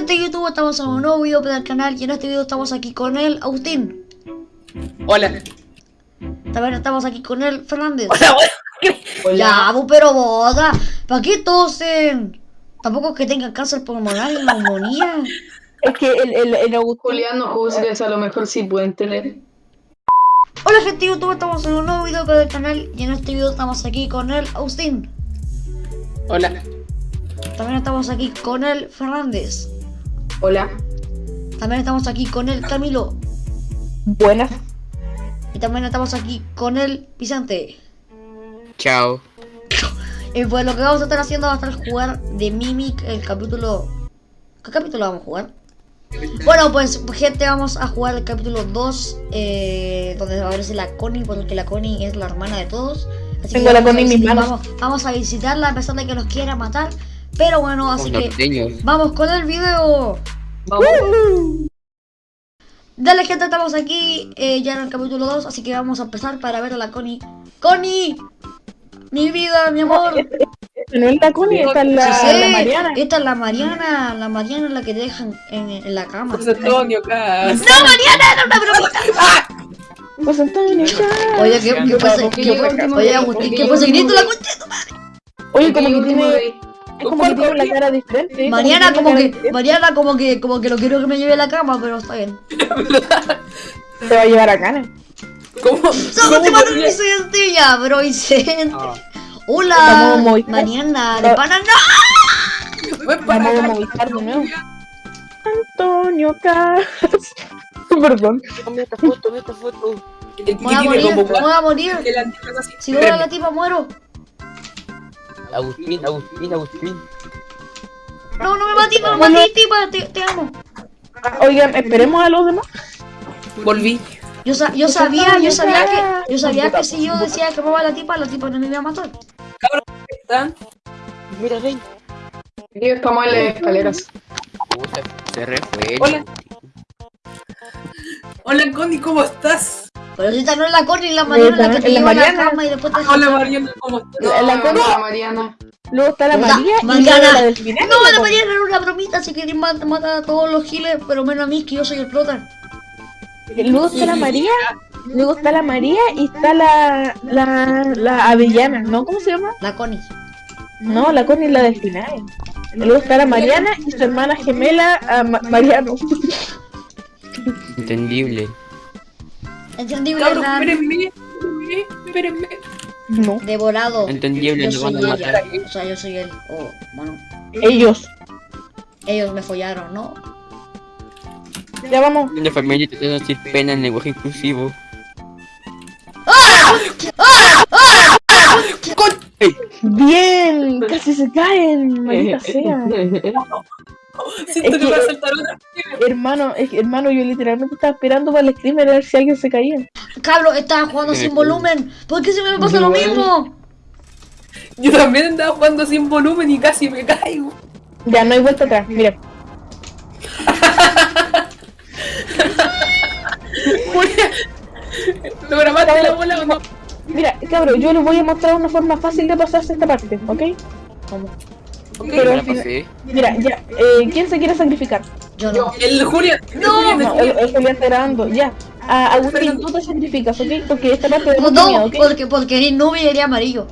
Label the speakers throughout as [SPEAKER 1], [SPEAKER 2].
[SPEAKER 1] gente de YouTube, estamos en un nuevo video para el canal y en este video estamos aquí con el Agustín.
[SPEAKER 2] Hola.
[SPEAKER 1] También estamos aquí con el Fernández.
[SPEAKER 2] Hola, hola.
[SPEAKER 1] Ya, bu, pero boda, ¿para qué tosen? Tampoco es que tengan cáncer pulmonar y neumonía.
[SPEAKER 3] Es que el, el, el Agustín...
[SPEAKER 4] Julián, no juzgues, a lo mejor sí pueden tener.
[SPEAKER 1] Hola gente de YouTube, estamos en un nuevo video para el canal y en este video estamos aquí con el Agustín.
[SPEAKER 2] Hola.
[SPEAKER 1] También estamos aquí con el Fernández.
[SPEAKER 4] Hola.
[SPEAKER 1] También estamos aquí con el Camilo.
[SPEAKER 3] Buenas.
[SPEAKER 1] Y también estamos aquí con el Vicente.
[SPEAKER 2] Chao.
[SPEAKER 1] Y pues lo que vamos a estar haciendo va a estar jugar de Mimic el capítulo... ¿Qué capítulo vamos a jugar? Bueno, pues gente, vamos a jugar el capítulo 2 eh, Donde va a verse la Connie Porque la Connie es la hermana de todos Así
[SPEAKER 3] Tengo
[SPEAKER 1] que
[SPEAKER 3] la Connie en mis
[SPEAKER 1] visitar-
[SPEAKER 3] manos.
[SPEAKER 1] Vamos, vamos a visitarla a pesar de que nos quiera matar Pero bueno, así que
[SPEAKER 2] norteños.
[SPEAKER 1] vamos con el video
[SPEAKER 4] Vamos.
[SPEAKER 1] Dale gente, estamos aquí eh, ya en el capítulo 2 Así que vamos a empezar para ver a la Connie ¡Connie! Mi vida, mi amor
[SPEAKER 3] no es la Connie, esta es la,
[SPEAKER 1] Sí,
[SPEAKER 3] la Mariana.
[SPEAKER 1] Esta es la Mariana La Mariana es la que te dejan en, en la cama
[SPEAKER 2] José Antonio.
[SPEAKER 1] ¡No, Mariana! ¡Era una bromita!
[SPEAKER 3] Pues Antonio.
[SPEAKER 1] Oye, ¿qué, qué pasa?
[SPEAKER 4] ¿Por qué
[SPEAKER 1] ¿Qué,
[SPEAKER 4] yo último
[SPEAKER 1] oye? Agustín,
[SPEAKER 4] ¿Por qué
[SPEAKER 1] ¿qué
[SPEAKER 4] yo
[SPEAKER 1] pasa? Grito la concha de tu madre.
[SPEAKER 3] Oye, como que tiene... Es como que tiene la cara diferente. ¿eh?
[SPEAKER 1] Mariana, como que,
[SPEAKER 3] diferente.
[SPEAKER 1] Mariana, como que, como que no quiero que me lleve a la cama, pero está bien.
[SPEAKER 3] Te va a llevar a Cana.
[SPEAKER 2] ¿Cómo?
[SPEAKER 1] ¡Solo te mato Vicente! Ya, bro, Vicente.
[SPEAKER 2] Ah.
[SPEAKER 1] Hola. Mariana, de pana, no.
[SPEAKER 2] Ven para
[SPEAKER 3] Vamos a
[SPEAKER 2] acá.
[SPEAKER 3] Movistar de nuevo. Antonio Cas. Perdón.
[SPEAKER 2] Toma esta foto, esta foto. ¿Qué
[SPEAKER 1] Voy a morir, voy a morir.
[SPEAKER 2] que?
[SPEAKER 1] Si veo a la tipa, muero.
[SPEAKER 5] Agustín, Agustín, Agustín.
[SPEAKER 1] No, no me mates, no me
[SPEAKER 3] Bueno.
[SPEAKER 1] mates, tipa, te, te amo.
[SPEAKER 3] Oigan, esperemos a los demás.
[SPEAKER 2] Volví.
[SPEAKER 1] Yo, sa- yo sabía, yo sabía que, yo sabía que si yo decía que me va la tipa, la tipa no me iba a matar.
[SPEAKER 2] ¿Están?
[SPEAKER 5] Mira, ven.
[SPEAKER 4] Aquí estamos en las escaleras.
[SPEAKER 5] Puta, se re fue.
[SPEAKER 2] Hola. Hola, Connie, ¿cómo estás?
[SPEAKER 1] Pero si esta no es la Connie, la Mariana, la que te lleva a la
[SPEAKER 3] Mariana.
[SPEAKER 1] cama y después te
[SPEAKER 2] Hola, Mariana, ¿cómo estás?
[SPEAKER 4] No,
[SPEAKER 3] La
[SPEAKER 4] no,
[SPEAKER 3] Connie.
[SPEAKER 4] la Mariana.
[SPEAKER 3] Luego está la María y
[SPEAKER 1] Mariana.
[SPEAKER 3] la del final.
[SPEAKER 1] No, la Mariana era una bromita, si queréis matar mata a todos los giles, pero menos a mí, que yo soy el prota.
[SPEAKER 3] Luego está la María. Luego está la María y está la, la, la Avellana, ¿no? ¿Cómo se llama?
[SPEAKER 1] La Connie.
[SPEAKER 3] No, la Connie es la del final. Luego está la Mariana y su hermana gemela ah, Ma- Mariano.
[SPEAKER 5] Entendible.
[SPEAKER 1] Entendible, Hernán.
[SPEAKER 2] espérenme, espérenme, espérenme.
[SPEAKER 3] No,
[SPEAKER 1] Devorado.
[SPEAKER 5] Entendible,
[SPEAKER 1] Yo
[SPEAKER 5] no
[SPEAKER 1] soy ella.
[SPEAKER 5] matar.
[SPEAKER 1] O sea, yo soy él. Oh, bueno.
[SPEAKER 3] ellos.
[SPEAKER 1] Ellos me follaron, ¿no?
[SPEAKER 3] Ya vamos.
[SPEAKER 5] Una familia intentando decir pena en lenguaje inclusivo.
[SPEAKER 3] Bien, casi se caen, maldita sea.
[SPEAKER 2] Siento
[SPEAKER 3] Es
[SPEAKER 2] que va a
[SPEAKER 3] que-
[SPEAKER 2] saltar otra.
[SPEAKER 3] Hermano, es que, hermano, yo literalmente estaba esperando para el screamer a ver si alguien se caía.
[SPEAKER 1] Cabro, estaba jugando sin volumen. ¿Por qué siempre me pasa lo mismo?
[SPEAKER 2] Yo también andaba jugando sin volumen y casi me caigo.
[SPEAKER 3] Ya, no hay vuelta atrás, mira.
[SPEAKER 2] Julia, ¿Lograste la bola o no?
[SPEAKER 3] Mira, cabrón, yo les voy a mostrar una forma fácil de pasarse esta parte, ¿ok?
[SPEAKER 1] ¿Cómo?
[SPEAKER 3] Pero
[SPEAKER 5] No
[SPEAKER 3] al final-. Mira, ya, eh, ¿quién se quiere sacrificar?
[SPEAKER 1] Yo no.
[SPEAKER 2] El Julián.
[SPEAKER 1] No.
[SPEAKER 2] El
[SPEAKER 3] No, el,
[SPEAKER 2] Julián.
[SPEAKER 3] el Julián está grabando, ya. Ah, Agustín, tú te sacrificas, ¿ok? Porque esta parte de
[SPEAKER 1] No,
[SPEAKER 3] mucho miedo, ¿ok?
[SPEAKER 1] porque, porque eres nube y eres amarillo.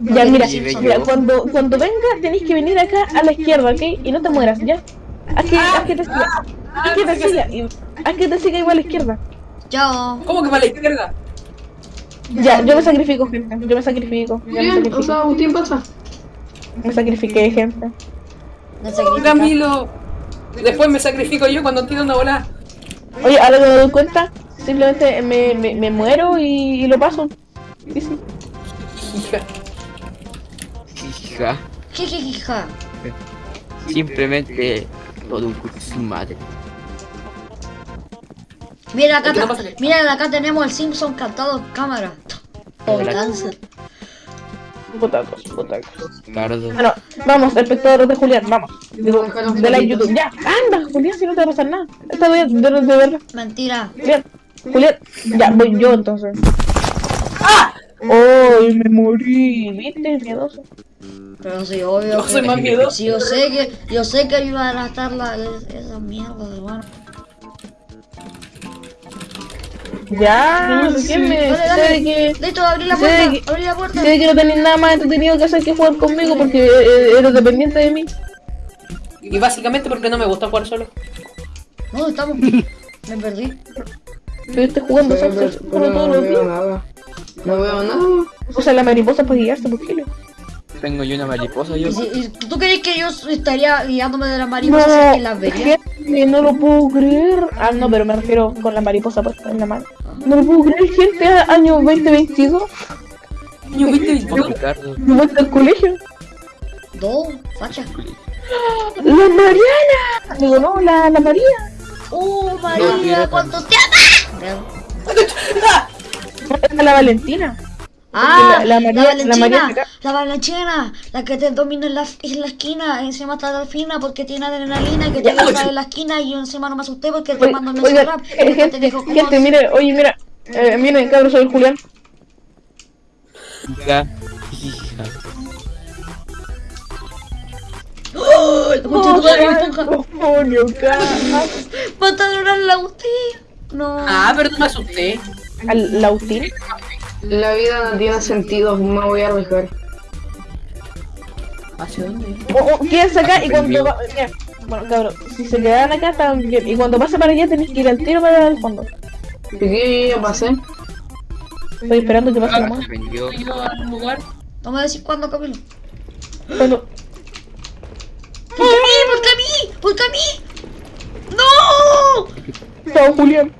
[SPEAKER 3] Ya, mira, mira, cuando, cuando venga tenéis que venir acá a la izquierda, ¿ok? Y no te mueras, ¿ya? Haz que, haz que te siga,
[SPEAKER 2] Ah,
[SPEAKER 3] haz que
[SPEAKER 2] no
[SPEAKER 3] te
[SPEAKER 2] qué
[SPEAKER 3] siga, y- haz que te siga igual a la izquierda.
[SPEAKER 1] Chao.
[SPEAKER 2] ¿Cómo que para la izquierda?
[SPEAKER 3] Ya, yo me sacrifico, gente, yo me sacrifico, me
[SPEAKER 4] Bien, o sea, Agustín pasa.
[SPEAKER 3] Me sacrifiqué, gente.
[SPEAKER 1] No.
[SPEAKER 2] Camilo. Después me sacrifico yo cuando tiro una bola.
[SPEAKER 3] Oye, ahora que me doy cuenta, simplemente me, me, me muero y, y lo paso. Sí, sí.
[SPEAKER 2] Hija.
[SPEAKER 5] Hija.
[SPEAKER 1] Jijijija.
[SPEAKER 5] Simplemente todo un su madre.
[SPEAKER 1] Mira acá,
[SPEAKER 2] ¿Qué
[SPEAKER 1] ta-
[SPEAKER 2] pasa que-
[SPEAKER 1] mira acá tenemos el Simpson cantado en cámara. Oh, cáncer.
[SPEAKER 5] Tardo.
[SPEAKER 3] Bueno, vamos, espectadores de Julián, vamos. Digo, de la. YouTube. Ya, anda, Julián, si no te va a pasar nada. Esta vez, de, de, de verdad.
[SPEAKER 1] Mentira.
[SPEAKER 3] Julián, Julián, ya, voy yo entonces. ¡Ah! ¡Oh, me morí! ¿Viste? Miedoso.
[SPEAKER 1] Pero sí, obvio.
[SPEAKER 2] Yo
[SPEAKER 1] que-
[SPEAKER 2] soy más miedoso.
[SPEAKER 1] Sí, yo sé que, yo sé que iban a estar la, esas mierdas, hermano.
[SPEAKER 3] Ya,
[SPEAKER 4] No,
[SPEAKER 3] ¿por
[SPEAKER 4] sí.
[SPEAKER 3] qué me
[SPEAKER 1] Dale,
[SPEAKER 3] sé
[SPEAKER 1] dale.
[SPEAKER 3] que
[SPEAKER 1] Listo, abrí la puerta,
[SPEAKER 3] que-
[SPEAKER 1] abrí la puerta.
[SPEAKER 3] sé que no tenés nada más entretenido que hacer que jugar conmigo porque eh, eres dependiente de mí?
[SPEAKER 2] Y básicamente porque no me gusta jugar solo.
[SPEAKER 1] ¿Dónde estamos? Me perdí.
[SPEAKER 3] Jugando Sunset
[SPEAKER 4] pero
[SPEAKER 3] como todos
[SPEAKER 4] no
[SPEAKER 3] los
[SPEAKER 4] veo
[SPEAKER 3] días.
[SPEAKER 4] nada. No veo nada.
[SPEAKER 3] O sea, la mariposa para guiarse por kilo.
[SPEAKER 5] Tengo yo una mariposa, yo.
[SPEAKER 1] ¿Y, si- y tú crees que yo estaría guiándome de las mariposas que las vería?
[SPEAKER 3] gente, no lo puedo creer. Ah, no, pero me refiero con la mariposa puesta en la mano. No lo puedo creer, gente, año 2022.
[SPEAKER 2] Yo viste
[SPEAKER 5] Ricardo.
[SPEAKER 3] Me vuelta al colegio.
[SPEAKER 1] Dos, facha.
[SPEAKER 3] ¡La Mariana! Digo, no, la, la María.
[SPEAKER 1] ¡Oh, María!
[SPEAKER 5] mira,
[SPEAKER 1] ¿Cuántos te?
[SPEAKER 3] Esta es la Valentina.
[SPEAKER 1] Ah,
[SPEAKER 3] la- la María- la
[SPEAKER 1] Valentina, la Valentina, la que te domina en la, en la esquina, encima está delfina porque tiene adrenalina y que te gusta en la esquina y yo encima no me asusté porque te mando un
[SPEAKER 3] oiga,
[SPEAKER 1] rap.
[SPEAKER 3] eh, gente, gente, mire, oye, mira. Eh, miren, cabrón, soy el Julián.
[SPEAKER 5] Hija. Hija.
[SPEAKER 1] ¡Oh! La concha de tu madre, esponja.
[SPEAKER 3] Coño, cara.
[SPEAKER 1] ¡Mata a drogar la usted! No.
[SPEAKER 2] Ah, pero no me asusté.
[SPEAKER 3] Al Lautín.
[SPEAKER 4] La vida no tiene sentido, me voy a arriesgar.
[SPEAKER 2] ¿Hacia dónde?
[SPEAKER 3] O, o, quédense acá y cuando va, mira, bueno, cabrón, si se quedan acá están bien. Y cuando pase para allá tenés que ir al tiro para el fondo.
[SPEAKER 4] ¿Y qué ya pasé?
[SPEAKER 3] Estoy esperando que pase la mano.
[SPEAKER 5] Se vendió.
[SPEAKER 2] Yo a un lugar.
[SPEAKER 1] No me decís cuándo, Camilo.
[SPEAKER 3] Cuando,
[SPEAKER 1] ¿Por qué a mí? ¿Por qué a mí? ¿Por qué a mí? ¡No!
[SPEAKER 3] chao, Julián.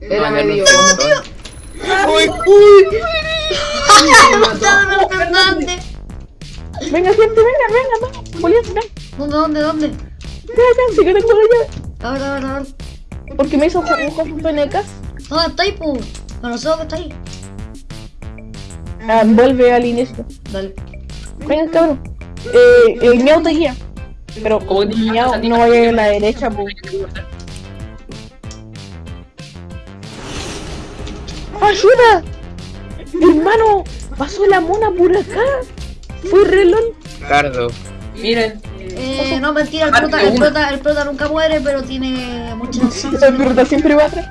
[SPEAKER 4] Era
[SPEAKER 5] No, ya no
[SPEAKER 4] medio.
[SPEAKER 5] Sé.
[SPEAKER 1] ¡Mata a Don Fernández!
[SPEAKER 3] Venga, gente, venga, venga, venga. Julián.
[SPEAKER 1] ¿Dónde, dónde, dónde?
[SPEAKER 3] Ven acá, sí que tengo la llave.
[SPEAKER 1] A ver, a ver, a ver.
[SPEAKER 3] Porque me hizo un con penecas.
[SPEAKER 1] ¿Dónde está ahí, pu? No, no sé dónde está ahí.
[SPEAKER 3] Ah, vuelve al inicio.
[SPEAKER 1] Dale.
[SPEAKER 3] Venga, cabrón. Eh, el miau te guía. Pero
[SPEAKER 2] Como que a
[SPEAKER 3] no vaya a la derecha, pues. ¡Ayuda! Hermano, pasó la mona por acá. Fue reloj.
[SPEAKER 5] Ricardo.
[SPEAKER 2] Miren,
[SPEAKER 1] Eh, no, mentira, el prota, el, prota, el prota nunca muere, pero tiene muchas
[SPEAKER 3] El prota siempre va atrás.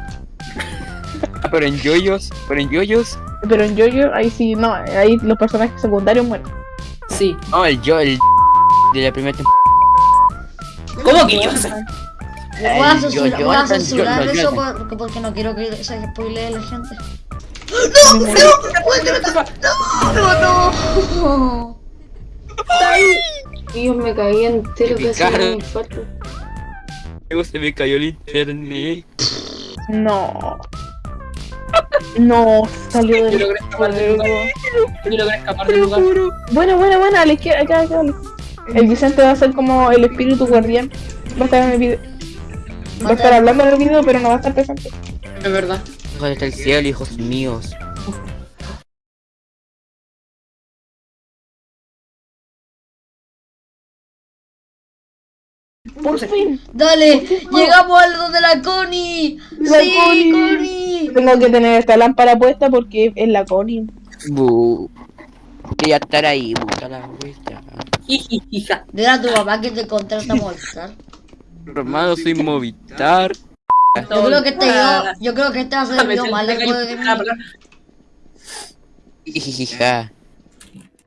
[SPEAKER 5] Ah, pero en yoyos. Pero en yoyos.
[SPEAKER 3] Pero en Jojo, ahí sí, no, ahí los personajes secundarios mueren.
[SPEAKER 2] sí.
[SPEAKER 5] No, el yo, el de la primera temporada.
[SPEAKER 2] ¿Cómo que yo?
[SPEAKER 1] Voy a censurar, eso porque no quiero que se spoilee la gente. ¡No! ¡No! ¡No! ¡No! ¡No!
[SPEAKER 4] Dios, me caí entero casi
[SPEAKER 5] Ricardo.
[SPEAKER 4] me infarto.
[SPEAKER 5] Se me cayó el internet.
[SPEAKER 3] No. No, salió
[SPEAKER 2] Yo
[SPEAKER 3] del
[SPEAKER 2] logré escapar del lugar. Yo logré escapar del lugar.
[SPEAKER 3] Buena, buena, buena, a la izquierda, acá, acá. acá. El Vicente va a ser como el espíritu guardián. Va a estar en el video. Va a estar hablando en el video, pero no va a estar presente.
[SPEAKER 2] Es verdad.
[SPEAKER 5] Está el cielo, hijos míos.
[SPEAKER 3] Por fin.
[SPEAKER 1] ¡Dale! ¡Llegamos al donde la Connie!
[SPEAKER 3] La
[SPEAKER 1] ¡Sí,
[SPEAKER 3] Connie.
[SPEAKER 1] Connie!
[SPEAKER 3] Tengo que tener esta lámpara puesta porque es la Connie.
[SPEAKER 5] Bu. Quería estar ahí, puta la vuelta.
[SPEAKER 2] Hija.
[SPEAKER 1] Dile a tu papá que te contrata a molestar.
[SPEAKER 5] Hermano, soy Movistar.
[SPEAKER 1] Yo creo que este video, yo creo que este va a ser el video más largo de.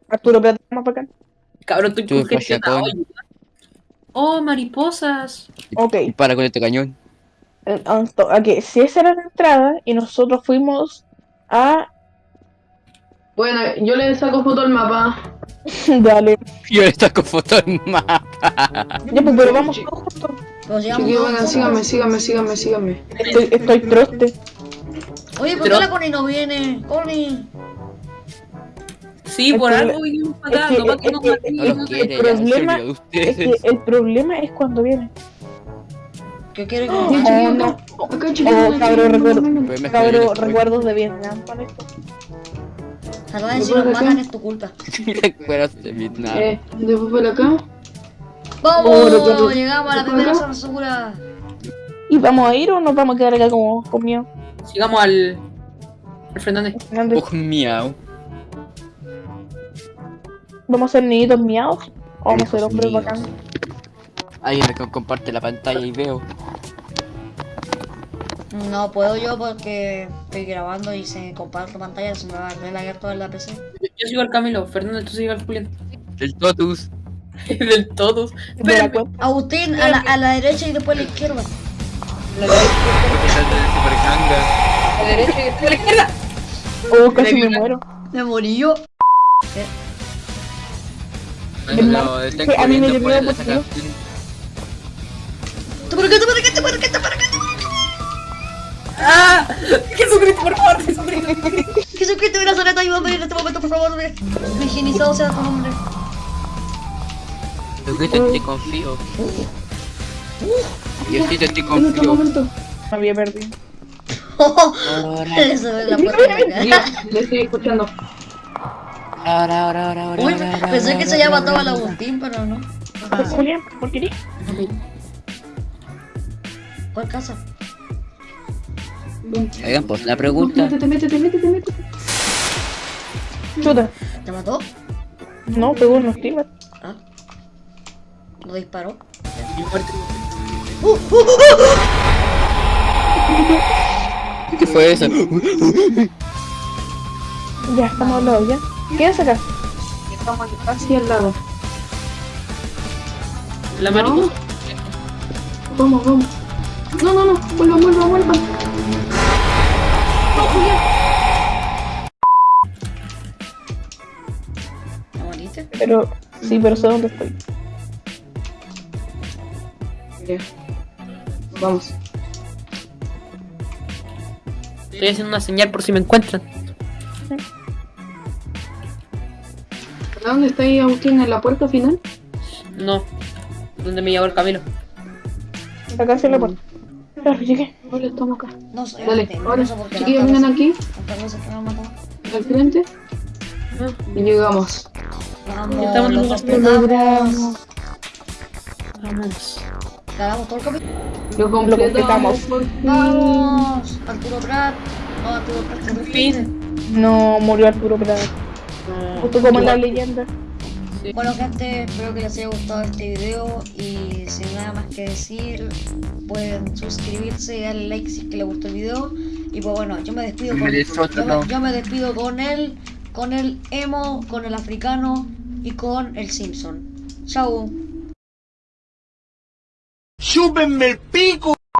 [SPEAKER 3] Arturo, espérate más para acá.
[SPEAKER 2] Cabrón, estoy congestionado. Oh, mariposas.
[SPEAKER 3] Ok.
[SPEAKER 5] Y para con este cañón.
[SPEAKER 3] Eh, esto- Ok, si esa era la entrada y nosotros fuimos a.
[SPEAKER 4] Bueno, yo le saco foto al mapa.
[SPEAKER 3] Dale.
[SPEAKER 5] Yo le saco foto al mapa.
[SPEAKER 3] Ya, pues, pero vamos todos juntos.
[SPEAKER 1] Todos
[SPEAKER 4] vengan,
[SPEAKER 1] juntos.
[SPEAKER 4] síganme, síganme, síganme, síganme.
[SPEAKER 3] Estoy, estoy troste.
[SPEAKER 1] Oye, ¿por qué la Connie no viene? Connie.
[SPEAKER 2] Sí, por algo vinimos para acá.
[SPEAKER 3] es que-
[SPEAKER 2] No para nos
[SPEAKER 3] el problema
[SPEAKER 5] de
[SPEAKER 3] es
[SPEAKER 5] ustedes.
[SPEAKER 3] que el problema es cuando viene.
[SPEAKER 1] ¿Qué quiere que
[SPEAKER 3] Oh,
[SPEAKER 1] nos
[SPEAKER 3] no. Oh, cabrón, cabrón, recuerdos de Vietnam con esto.
[SPEAKER 1] Perdón, si nos matan es tu culpa.
[SPEAKER 5] Recuerdos de Vietnam.
[SPEAKER 4] Eh, después por acá.
[SPEAKER 1] ¡Vamos! Llegamos a la
[SPEAKER 4] ¿Por
[SPEAKER 1] primera zona segura.
[SPEAKER 3] ¿Y vamos a ir o nos vamos a quedar acá como con miedo?
[SPEAKER 2] Sigamos al. al Fernández.
[SPEAKER 3] Fernández.
[SPEAKER 5] Oh, miau.
[SPEAKER 3] ¿Vamos a ser niñitos miados? ¿O vamos a ser hombres
[SPEAKER 5] míos.
[SPEAKER 3] bacanes?
[SPEAKER 5] Alguien me co- comparte la pantalla y veo.
[SPEAKER 1] No puedo yo porque estoy grabando y se comparte pantalla, se me va a la toda la PC.
[SPEAKER 2] Yo, yo sigo al Camilo, Fernando, tú sigues al Julián.
[SPEAKER 5] El Totus.
[SPEAKER 2] Del todos.
[SPEAKER 3] De la
[SPEAKER 2] Espérame.
[SPEAKER 3] cuenta.
[SPEAKER 1] Agustín, a la, a la derecha y después a la izquierda.
[SPEAKER 2] La derecha,
[SPEAKER 5] ganga.
[SPEAKER 2] la derecha y después a la izquierda.
[SPEAKER 3] Oh, casi me
[SPEAKER 2] Mira.
[SPEAKER 3] muero.
[SPEAKER 1] Me morí yo.
[SPEAKER 5] Están
[SPEAKER 3] que a mí me dio miedo
[SPEAKER 5] sacación.
[SPEAKER 1] ¡Tú por acá, tú por acá, tú por acá, tú por acá!
[SPEAKER 2] ¡Ah! Jesucristo, por favor, Jesucristo.
[SPEAKER 1] Jesucristo, de Nazaret, ayúdame en este momento, por favor. ve. Higienizado sea tu nombre.
[SPEAKER 5] Jesucristo, te confío. Diosito, te
[SPEAKER 3] En este
[SPEAKER 5] confío.
[SPEAKER 3] momento. Me había perdido.
[SPEAKER 5] Ahora,
[SPEAKER 1] Eso es la puerta.
[SPEAKER 4] Yo estoy escuchando.
[SPEAKER 5] ahora, ahora, ahora, ahora,
[SPEAKER 1] Uy,
[SPEAKER 5] ahora,
[SPEAKER 1] pensé que
[SPEAKER 5] ahora,
[SPEAKER 1] se había matado al. Agustín, pero no.
[SPEAKER 3] ¿por qué
[SPEAKER 1] ¿Cuál casa?
[SPEAKER 5] Oigan, pues la pregunta.
[SPEAKER 4] Métete, métete, métete, métete.
[SPEAKER 3] Chuta.
[SPEAKER 1] ¿Te mató?
[SPEAKER 3] No, pegó unos tiros.
[SPEAKER 1] Ah. ¿No disparó? ¡Uh, uh, uh, uh!
[SPEAKER 5] ¿Qué fue eso?
[SPEAKER 3] Ya, estamos al lado, ¿ya? ¿Quién es acá?
[SPEAKER 4] Estamos casi al lado.
[SPEAKER 2] La mariposa.
[SPEAKER 4] Vamos, vamos. No, no, no. Vuelva, vuelva, vuelva.
[SPEAKER 1] ¿Me moriste?
[SPEAKER 3] Pero, sí, pero sé dónde estoy.
[SPEAKER 4] Vamos.
[SPEAKER 2] Estoy haciendo una señal por si me encuentran.
[SPEAKER 4] ¿A dónde está ahí Agustín? ¿En la puerta final?
[SPEAKER 2] No. ¿Dónde me llevó el Camilo?
[SPEAKER 3] Acá hacia la puerta. Claro, llegué.
[SPEAKER 4] Hola, estamos acá.
[SPEAKER 1] No sé,
[SPEAKER 4] Dale,
[SPEAKER 1] no
[SPEAKER 4] ahora. Chiquillos, vengan aquí, al frente. Y llegamos.
[SPEAKER 1] Vamos,
[SPEAKER 2] estamos en
[SPEAKER 1] lo
[SPEAKER 2] un
[SPEAKER 1] completamos.
[SPEAKER 2] Vamos.
[SPEAKER 1] Ganamos todo el capítulo.
[SPEAKER 4] Lo
[SPEAKER 3] completamos.
[SPEAKER 1] Vamos, Arturo Prat. No, Arturo Prat, fin.
[SPEAKER 2] fin.
[SPEAKER 3] No, murió Arturo Prat. Justo como en la leyenda.
[SPEAKER 1] Bueno gente, espero que les haya gustado este video y sin nada más que decir, pueden suscribirse y darle like si es que les gustó el video. Y pues bueno, yo me despido con, yo me, yo me despido con él, con el emo, con el africano y con el Simpson. Chau.
[SPEAKER 6] ¡Chúpenme el pico!